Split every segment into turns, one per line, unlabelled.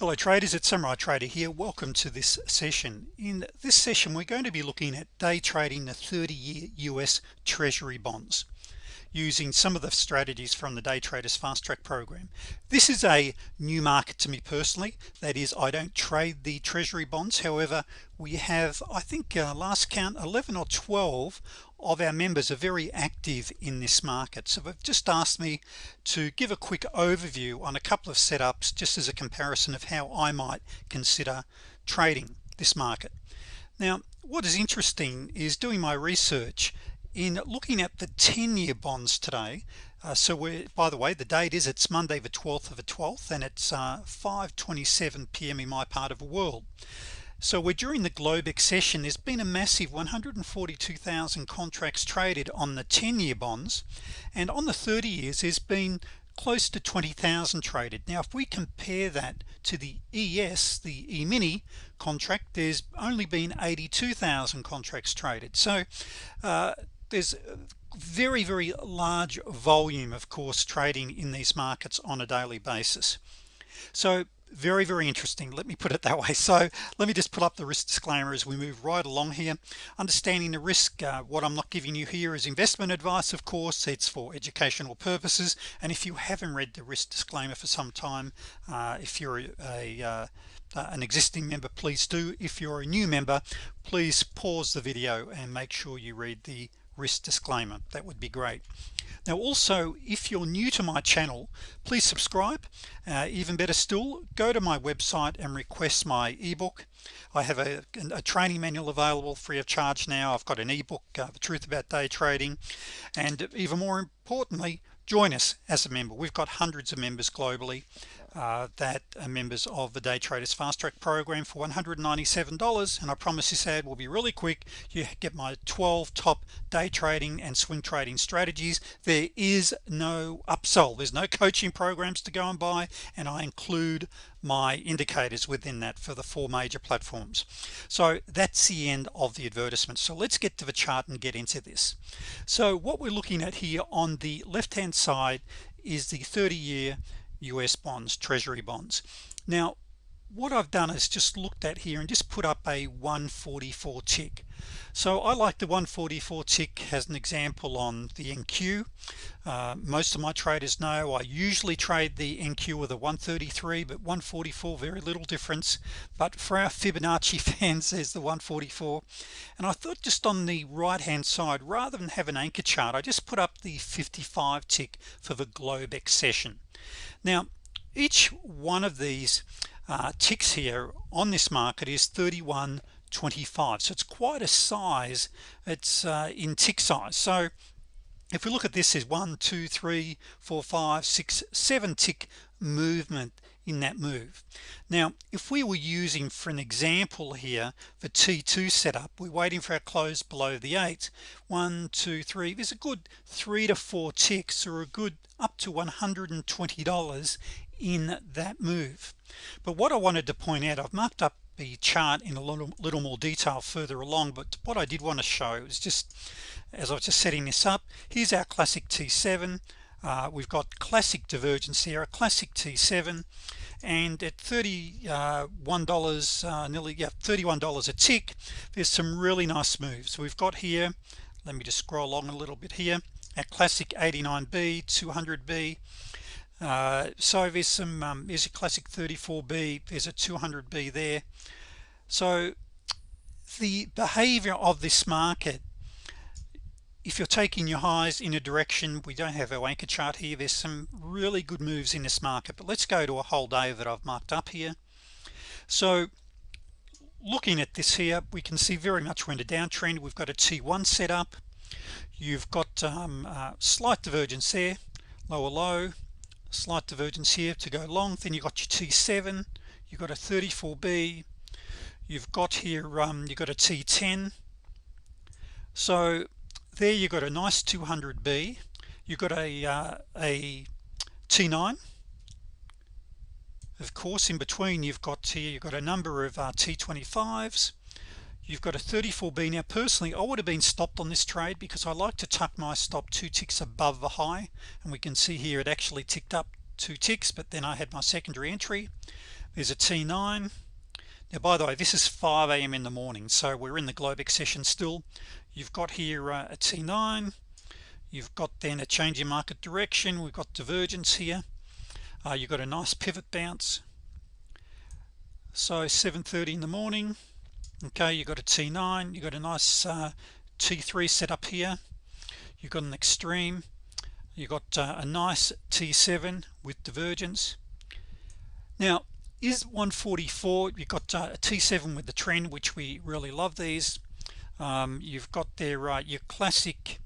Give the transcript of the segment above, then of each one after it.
hello traders. It's Samurai Trader here. Welcome to this session. In this session we're going to be looking at day trading the 30-year US Treasury bonds using some of the strategies from the day traders fast track program. This is a new market to me personally. That is I don't trade the Treasury bonds. However we have I think uh, last count 11 or 12 of our members are very active in this market. So they've just asked me to give a quick overview on a couple of setups just as a comparison of how I might consider trading this market. Now what is interesting is doing my research in looking at the 10-year bonds today. Uh, so we're by the way the date is it's Monday the 12th of the 12th and it's uh, 527 p.m. in my part of the world so we're during the Globex session there's been a massive 142,000 contracts traded on the 10-year bonds and on the 30 years there's been close to 20,000 traded. Now if we compare that to the ES the E-mini contract there's only been 82,000 contracts traded. So uh, there's very very large volume of course trading in these markets on a daily basis so very very interesting. Let me put it that way. So let me just put up the risk disclaimer as we move right along here. Understanding the risk uh, what I'm not giving you here is investment advice of course. It's for educational purposes. And if you haven't read the risk disclaimer for some time uh, if you're a, uh an existing member please do. If you're a new member please pause the video and make sure you read the risk disclaimer. That would be great. Now also if you're new to my channel please subscribe. Uh, even better still go to my website and request my ebook. I have a, a, training manual available free of charge now. I've got an ebook uh, the truth about day trading. And even more importantly join us as a member. We've got hundreds of members globally uh, that are members of the day traders fast track program for $197 and I promise this ad will be really quick. You get my 12 top day trading and swing trading strategies. There is no upsell. There's no coaching programs to go and buy and I include my indicators within that for the four major platforms. So that's the end of the advertisement. So let's get to the chart and get into this. So what we're looking at here on the left hand side is the 30-year US bonds treasury bonds. Now what I've done is just looked at here and just put up a 144 tick so I like the 144 tick as an example on the NQ uh, most of my traders know I usually trade the NQ with a 133 but 144 very little difference. But for our Fibonacci fans there's the 144 and I thought just on the right hand side rather than have an anchor chart I just put up the 55 tick for the Globex session now each one of these uh, ticks here on this market is 31 25 so it's quite a size. It's uh, in tick size. So if we look at this is one two three four five six seven tick movement in that move. Now if we were using for an example here for t2 setup we're waiting for our close below the eight. One two three. There's a good three to four ticks or a good up to $120 in that move. But what I wanted to point out I've marked up the chart in a little, little more detail further along but what I did want to show is just as I was just setting this up here's our classic T7 uh, we've got classic divergence here a classic T7 and at $31 uh, uh, nearly yeah $31 a tick there's some really nice moves. We've got here let me just scroll along a little bit here at classic 89b 200b uh, so there's some um, there's a classic 34b there's a 200b there. So the behavior of this market if you're taking your highs in a direction we don't have our anchor chart here there's some really good moves in this market but let's go to a whole day that I've marked up here. So looking at this here we can see very much we're in a downtrend. We've got a t1 set up. You've got um, uh, slight divergence there lower low slight divergence here to go long then you got your t7 you've got a 34b you've got here um, you've got a t10 so there you got a nice 200b you've got a uh, a t9 of course in between you've got here you've got a number of uh, t25s you've got a 34b now personally I would have been stopped on this trade because I like to tuck my stop two ticks above the high. And we can see here it actually ticked up two ticks but then I had my secondary entry. There's a T9 now by the way this is 5 a.m. in the morning so we're in the Globex session still. You've got here uh, a T9 you've got then a change in market direction. We've got divergence here. Uh, you've got a nice pivot bounce. So 7:30 in the morning okay you got a T9 you got a nice uh, T3 set up here. You've got an extreme. You got uh, a nice T7 with divergence. Now is 144 you've got uh, a T7 with the trend which we really love these. Um, you've got there uh, your classic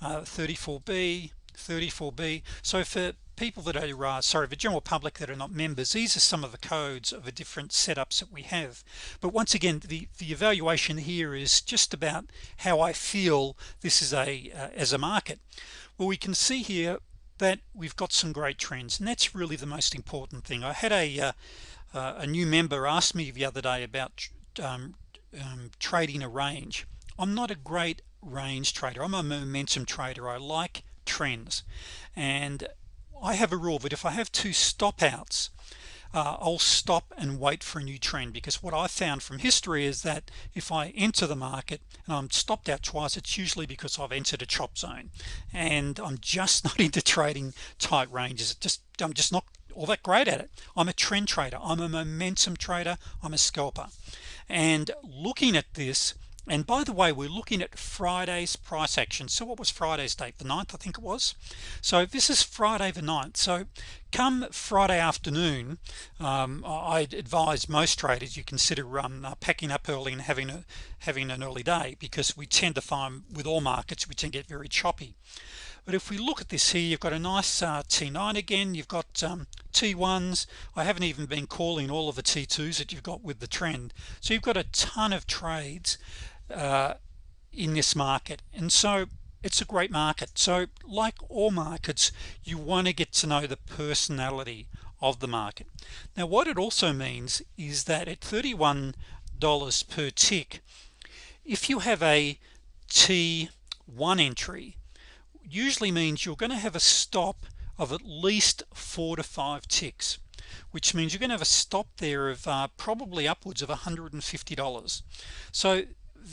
34b uh, 34b so for people that are uh, sorry the general public that are not members these are some of the codes of the different setups that we have. But once again the the evaluation here is just about how I feel this is a uh, as a market. Well we can see here that we've got some great trends and that's really the most important thing. I had a uh, uh, a new member asked me the other day about um, um, trading a range. I'm not a great range trader. I'm a momentum trader. I like trends. And I have a rule that if I have two stop outs uh, I'll stop and wait for a new trend because what I found from history is that if I enter the market and I'm stopped out twice it's usually because I've entered a chop zone and I'm just not into trading tight ranges. It just I'm just not all that great at it. I'm a trend trader. I'm a momentum trader. I'm a scalper. And looking at this and by the way we're looking at Friday's price action. So what was Friday's date? The 9th I think it was. So this is Friday the 9th so come Friday afternoon um, I advise most traders you consider um, uh, packing up early and having a having an early day because we tend to find with all markets we tend to get very choppy. But if we look at this here you've got a nice uh, T9 again. You've got um, T1s I haven't even been calling all of the T2s that you've got with the trend. So you've got a ton of trades uh, in this market. And so it's a great market. So like all markets you want to get to know the personality of the market. Now what it also means is that at $31 per tick if you have a T1 entry usually means you're going to have a stop of at least four to five ticks which means you're going to have a stop there of uh, probably upwards of $150 so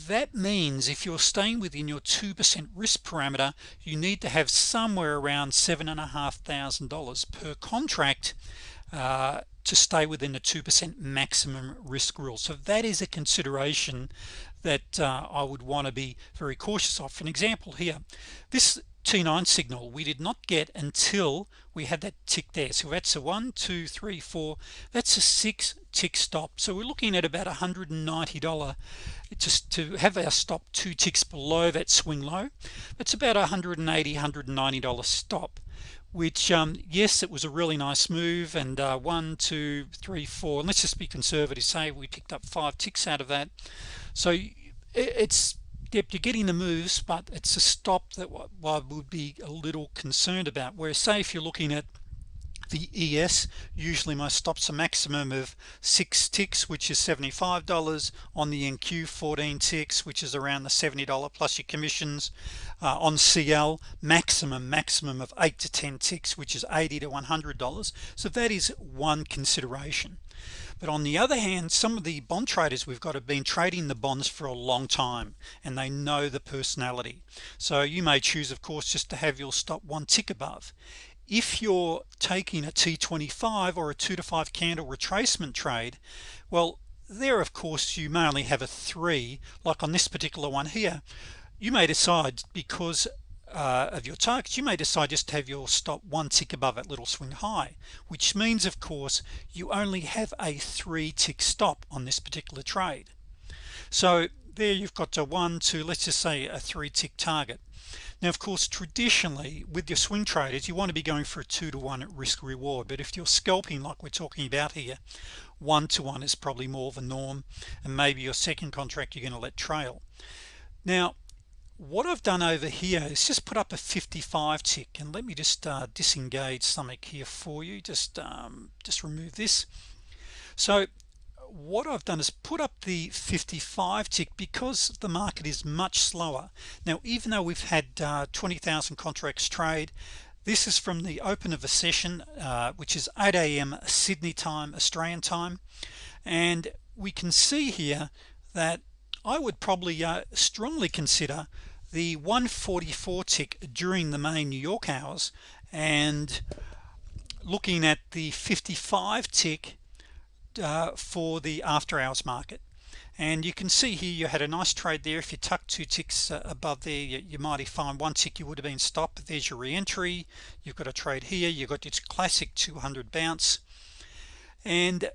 that means if you're staying within your 2% risk parameter you need to have somewhere around seven and a half thousand dollars per contract uh, to stay within the 2% maximum risk rule. So that is a consideration that uh, I would want to be very cautious of. For an example here this T9 signal we did not get until we had that tick there. So that's a one two three four that's a six tick stop. So we're looking at about $190 just to have our stop two ticks below that swing low. That's about 180 $190 stop which um, yes it was a really nice move. And uh, one two three four and let's just be conservative say we picked up five ticks out of that. So it's yep you're getting the moves but it's a stop that I would be a little concerned about. Where say if you're looking at the ES usually my stops a maximum of six ticks which is $75 on the NQ 14 ticks which is around the $70 plus your commissions. Uh, on CL maximum maximum of 8 to 10 ticks which is 80 to $100 so that is one consideration. But on the other hand some of the bond traders we've got have been trading the bonds for a long time and they know the personality. So you may choose of course just to have your stop one tick above if you're taking a t25 or a two to five candle retracement trade well there of course you may only have a three like on this particular one here. You may decide because uh, of your targets you may decide just to have your stop one tick above that little swing high which means of course you only have a three tick stop on this particular trade. So there you've got a one two let's just say a three tick target. Now of course traditionally with your swing traders you want to be going for a two to one risk reward. But if you're scalping like we're talking about here one to one is probably more the norm and maybe your second contract you're going to let trail. Now what I've done over here is just put up a 55 tick and let me just uh, disengage something here for you. Just um, just remove this. So what I've done is put up the 55 tick because the market is much slower now even though we've had uh, 20,000 contracts trade this is from the open of a session uh, which is 8 a.m. Sydney time Australian time and we can see here that I would probably uh, strongly consider the 144 tick during the main New York hours and looking at the 55 tick uh, for the after hours market. And you can see here you had a nice trade there. If you tuck two ticks uh, above there you, you might find one tick you would have been stopped. There's your re-entry. You've got a trade here. You've got this classic 200 bounce. And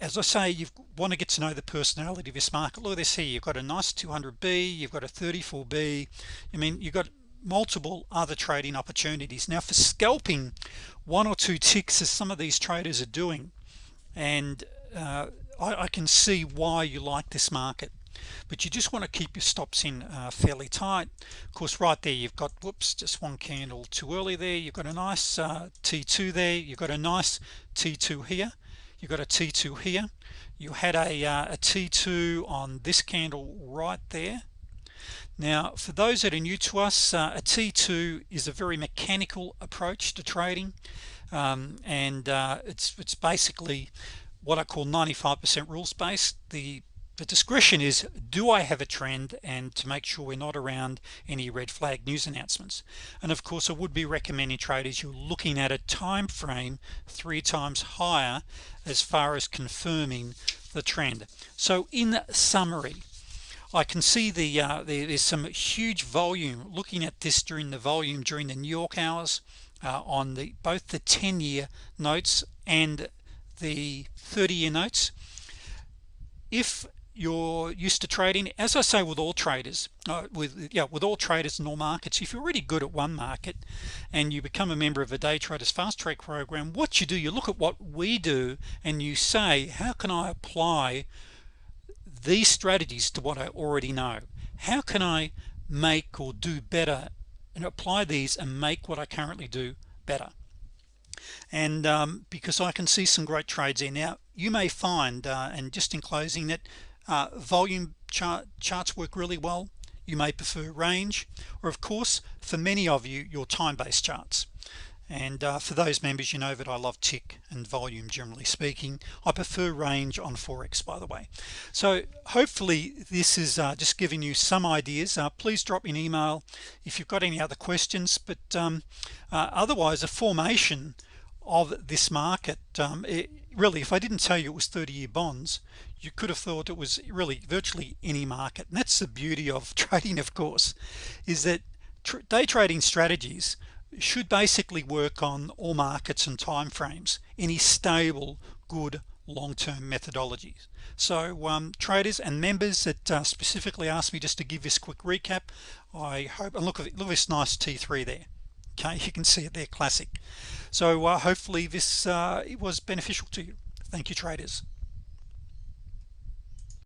as I say you want to get to know the personality of this market. Look at this here. You've got a nice 200b you've got a 34b I mean you've got multiple other trading opportunities. Now for scalping one or two ticks as some of these traders are doing and uh, I, I, can see why you like this market but you just want to keep your stops in uh, fairly tight. Of course right there you've got whoops just one candle too early there. You've got a nice uh, t2 there. You've got a nice t2 here. You've got a t2 here. You had a, uh, a t2 on this candle right there. Now for those that are new to us uh, a t2 is a very mechanical approach to trading um, and uh, it's it's basically what I call 95% rules based the the discretion is do I have a trend? And to make sure we're not around any red flag news announcements. And of course I would be recommending traders you're looking at a time frame three times higher as far as confirming the trend. So in summary I can see the, uh, the there's some huge volume. Looking at this during the volume during the New York hours uh, on the both the 10-year notes and the 30-year notes. If you're used to trading as I say with all traders uh, with yeah with all traders in all markets if you're really good at one market and you become a member of a day traders fast track program what you do you look at what we do and you say how can I apply these strategies to what I already know? How can I make or do better and apply these and make what I currently do better. And um, because I can see some great trades here. Now you may find uh, and just in closing that uh, volume chart charts work really well. You may prefer range or of course for many of you your time-based charts and uh, for those members you know that I love tick and volume generally speaking. I prefer range on forex by the way. So hopefully this is uh, just giving you some ideas. Uh, please drop me an email if you've got any other questions. But um, uh, otherwise a formation of this market um, it, really if I didn't tell you it was 30-year bonds you could have thought it was really virtually any market. And that's the beauty of trading of course is that tr day trading strategies should basically work on all markets and time frames any stable good long-term methodologies so um, traders and members that uh, specifically asked me just to give this quick recap I hope and look at look at this nice t3 there. Okay you can see it there classic. So uh, hopefully this uh, it was beneficial to you. Thank you traders